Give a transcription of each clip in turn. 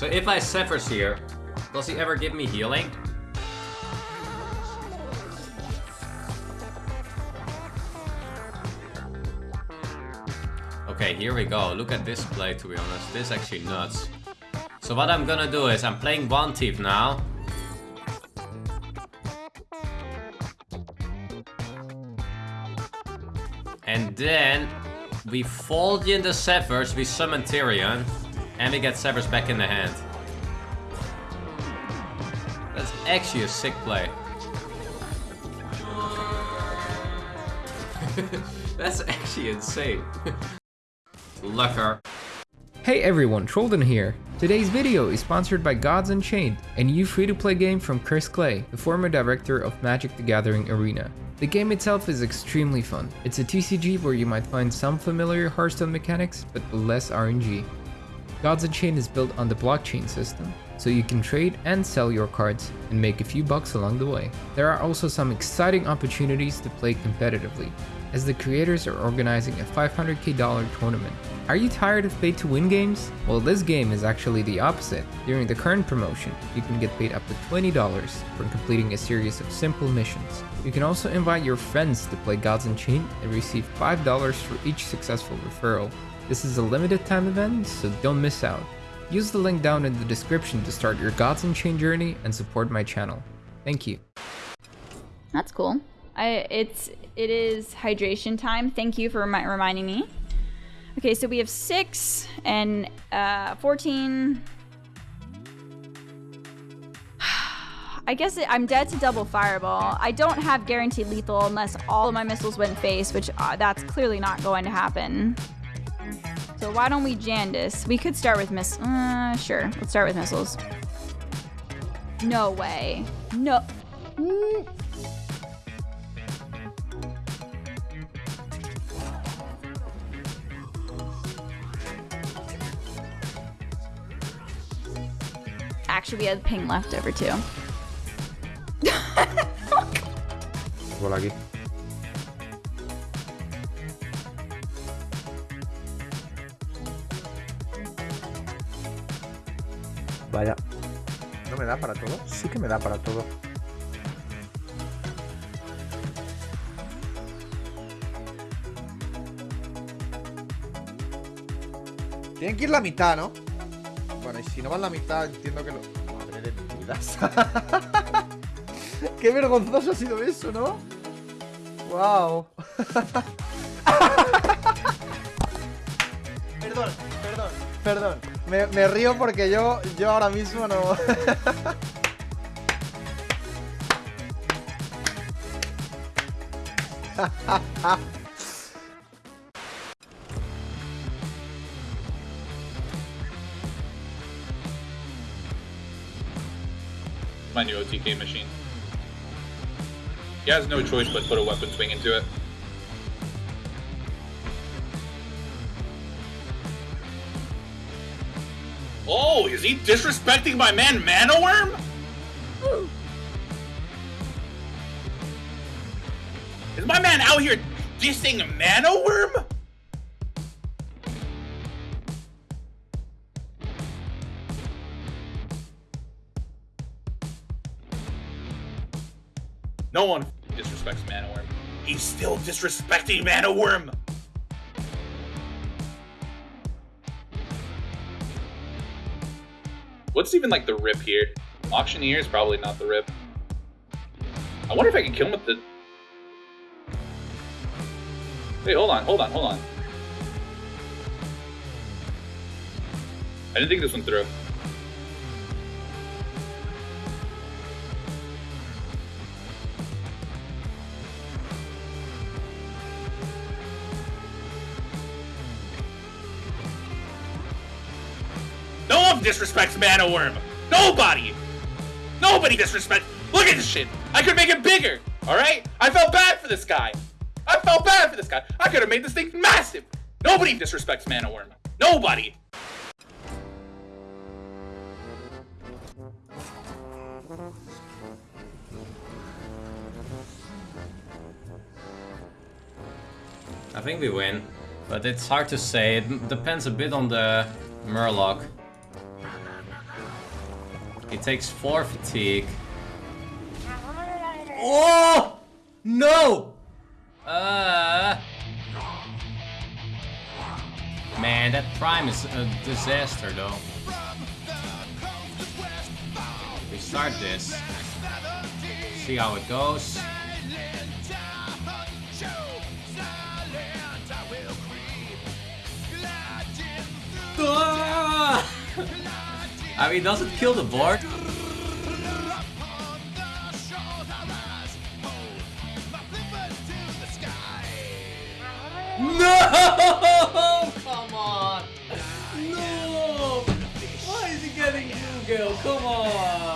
So if I Severs here, does he ever give me healing? Okay, here we go. Look at this play, to be honest. This is actually nuts. So what I'm gonna do is, I'm playing one thief now. And then we fold in the Severs, we summon Tirion, and we get Severs back in the hand. That's actually a sick play. That's actually insane. Lucker. Hey everyone, Trolden here. Today's video is sponsored by Gods Unchained, a new free-to-play game from Chris Clay, the former director of Magic the Gathering Arena. The game itself is extremely fun. It's a TCG where you might find some familiar Hearthstone mechanics, but less RNG. Gods Chain is built on the blockchain system, so you can trade and sell your cards and make a few bucks along the way. There are also some exciting opportunities to play competitively, as the creators are organizing a $500k tournament. Are you tired of pay to win games? Well this game is actually the opposite. During the current promotion, you can get paid up to $20 for completing a series of simple missions. You can also invite your friends to play Gods Unchained and receive $5 for each successful referral. This is a limited time event, so don't miss out. Use the link down in the description to start your Gods Unchained journey and support my channel. Thank you. That's cool. I it's it is hydration time. Thank you for remi reminding me. Okay, so we have six and uh, 14. I guess it, I'm dead to double fireball. I don't have guaranteed lethal unless all of my missiles went face, which uh, that's clearly not going to happen. So why don't we Jandice? We could start with miss. Uh, sure, let's start with missiles. No way. No. Mm. Actually, we had ping left over too. Vaya. ¿No me da para todo? Sí que me da para todo. Tienen que ir la mitad, ¿no? Bueno, y si no van la mitad, entiendo que lo... Madre de mi vida. Qué vergonzoso ha sido eso, ¿no? Wow. perdón, perdón, perdón. Me, me, río porque yo, yo ahora mismo no... my new OTK machine. He has no choice but put a weapon swing into it. Oh, is he disrespecting my man Mana Wyrm? Is my man out here dissing Mana Wyrm? No one disrespects Mana Wyrm. He's still disrespecting Mana Wyrm! What's even like the rip here? Auctioneer is probably not the rip. I wonder if I can kill him with the... Wait, hold on, hold on, hold on. I didn't think this one through. Disrespects Mana Wyrm. Nobody. Nobody disrespects. Look at this shit. I could make it bigger. All right. I felt bad for this guy. I felt bad for this guy. I could have made this thing massive. Nobody disrespects Mana Wyrm. Nobody. I think we win, but it's hard to say. It depends a bit on the Murloc. He takes four fatigue. Oh! No! Uh. Man, that prime is a disaster though. We start this. See how it goes. Ah! I mean, does it kill the board? No! Come on! No! Why is he getting Google? Come on!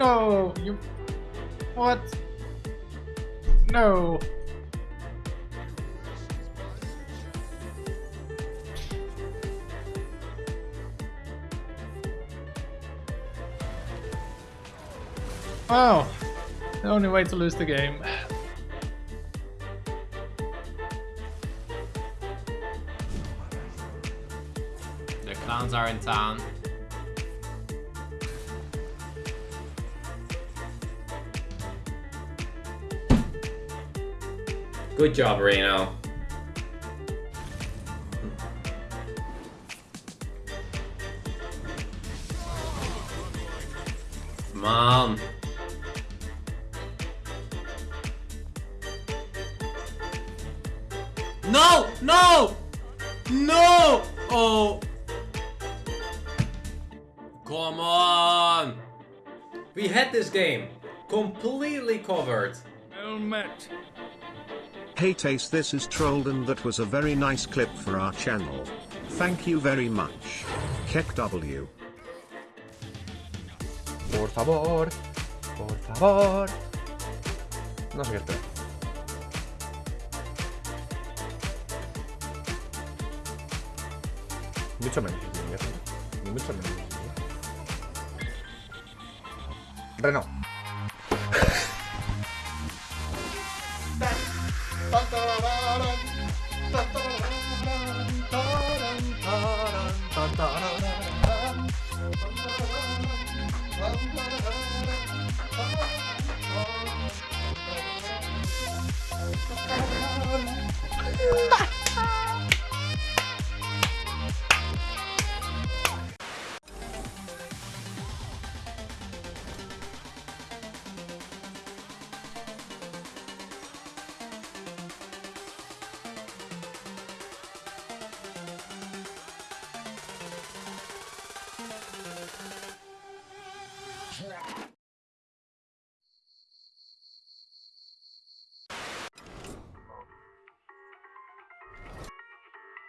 No, you. What? No. Wow. The only way to lose the game. The clowns are in town. Good job, Reno. Mom. No! No! No! Oh. Come on! We had this game completely covered. Hey Taste this is trolled and that was a very nice clip for our channel. Thank you very much. Keck W. Por favor, por favor. No sé espera. Mucho menos. Mucho menos. Renault.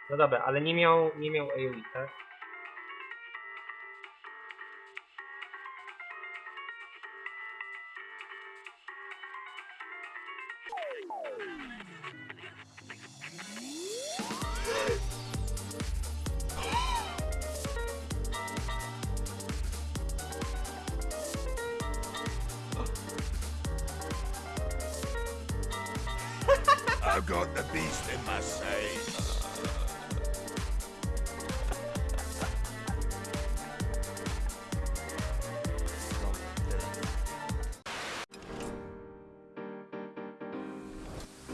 No dobra, ale nie miał, nie miał AoE, tak? Got the beast in my safe.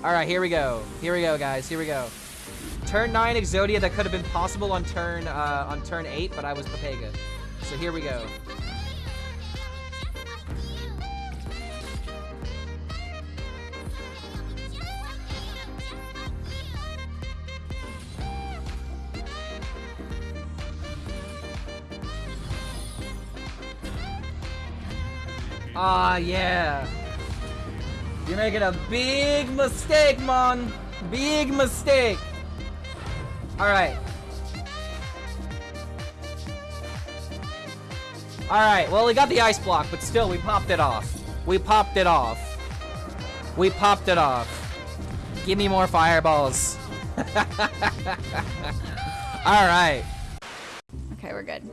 Alright, here we go. Here we go, guys. Here we go. Turn 9 Exodia that could have been possible on turn uh, on turn 8, but I was Papega. So here we go. Ah, yeah. You're making a big mistake, man. Big mistake. All right. All right. Well, we got the ice block, but still, we popped it off. We popped it off. We popped it off. Give me more fireballs. All right. Okay, we're good.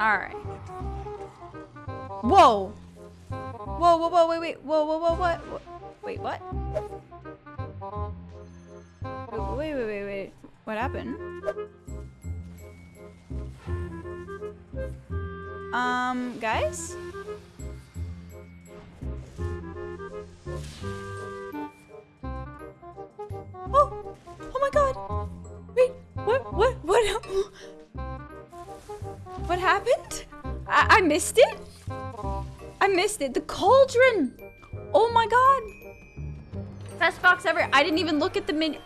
Alright. Whoa! Whoa, whoa, whoa, wait, wait, whoa, whoa, whoa, what? Wha- Wait, what? Wait, wait, wait, wait. What happened? Um, guys? Oh! Oh my god! Wait, what, what, what? What happened? I, I missed it? I missed it. The cauldron! Oh my god! Best box ever. I didn't even look at the menu.